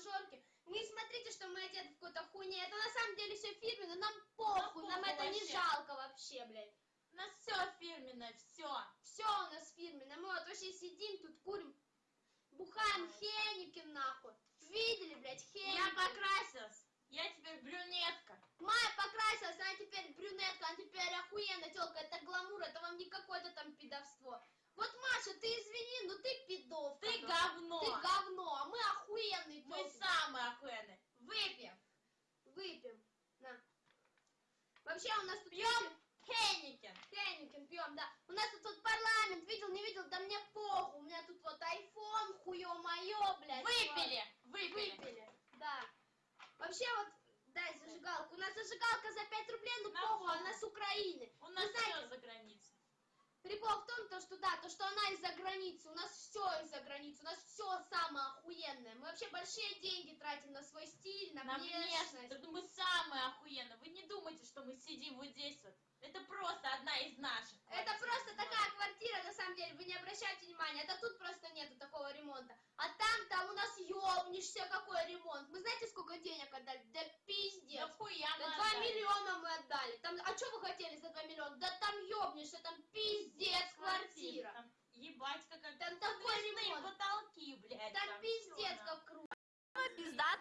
обнаженки. Мы смотрите, что мы одеты в какой-то хуйне. Это на самом деле все фирменно, нам похуй, нам, нам это вообще. не жалко вообще, блядь. У нас все фирменное, все. Все у нас фирменное. Мы вот вообще сидим тут, курим, бухаем хеники нахуй. Видели, блядь, Хейникин. У нас тут... Пьем Хенникен. Хенникен пьем, да. У нас тут вот парламент, видел, не видел, да мне похуй. У меня тут вот айфон, хуё моё, блядь. Выпили. вот. Выпили. Выпили, да. Вообще вот, дай зажигалку. У нас зажигалка за 5 рублей, ну похуй, она с Украины. У нас все за границей. Прикол в том, то, что да, то, что она из-за границы, у нас все из-за границы, у нас все самое охуенное. Мы вообще большие деньги тратим на свой стиль, на, На внешность. внешность. Мы самые охуенные. Вы не думайте, что мы сидим вот здесь вот. Это просто одна из наших. Это квартир. просто такая квартира, на самом деле, вы не обращайте внимания, это тут просто нету такого ремонта. А там, там у нас ёбнешься, какой ремонт. Мы знаете, сколько денег отдали? Да Да пиздец. хуя Да мы 2 отдали. миллиона мы отдали. Там, а что вы хотели за 2 миллиона? Да там ёбнешься, там пиздец квартира. Там Ебать, какая Там такой Подвесные ремонт. потолки, блядь. Там пиздец всё, как круто.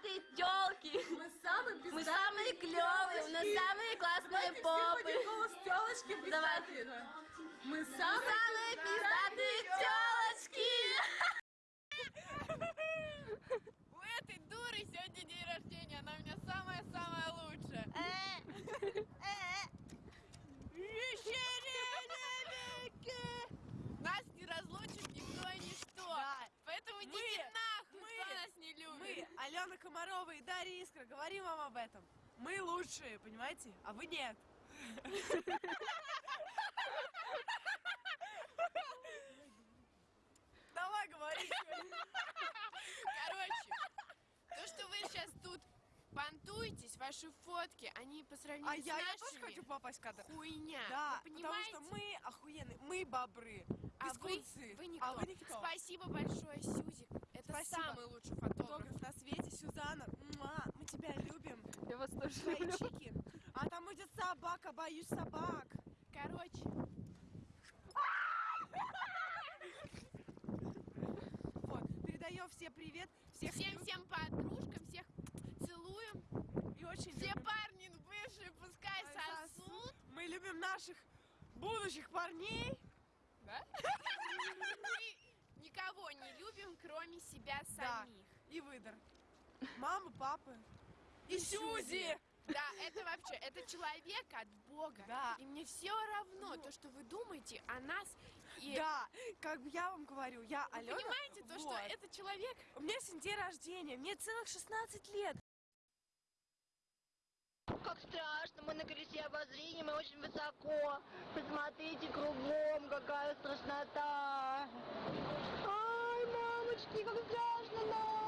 Пиздатые телки. Мы самые Мы пиздатые самые клевые, у нас самые классные Давайте все попы. голос телочки пиздатые. Мы самые, Самые пиздатые телочки. У этой дуры сегодня день рождения, она у меня самая-самая лучшая. Нас не разлучит никто и ничто. Да. Поэтому Мы- идите нахуй, мы- кто нас не любит. Мы, Алена Комарова и Дарья Искра, говорим вам об этом. Мы лучшие, понимаете? А вы нет. Давай говори. Короче, то, что вы сейчас тут понтуетесь, ваши фотки, они по сравнению А с я, я нашими тоже хочу попасть в кадр. хуйня. Да, вы потому понимаете? что мы охуенные, мы бобры, а вы, вы никто. а вы никто. Спасибо большое, Сюзик. Это Спасибо. самый лучший фотограф. Фотограф на свете, Сюзанна, муа, мы тебя любим. Я вас тоже Твои чики. А там идет собака, боюсь собак. Короче, Вот, передаем все привет, всех любим всем-всем подружкам, всех целуем. и очень Все любим. парни бывшие пускай Ай, сосут. Мы любим наших будущих парней. Да? Мы никого не любим, кроме себя Да. самих. И выдор. Мамы, папы. И Сюзи. Да, это вообще, это человек от Бога. Да. И мне все равно то, что вы думаете о нас. И Да, как бы я вам говорю, я вы Алена. понимаете то, что вот. это человек У меня сегодня день рождения, мне целых 16 лет. Как страшно, мы на колесе обозрения, мы очень высоко. Посмотрите кругом, какая страшнота. Ай, мамочки, как страшно нам.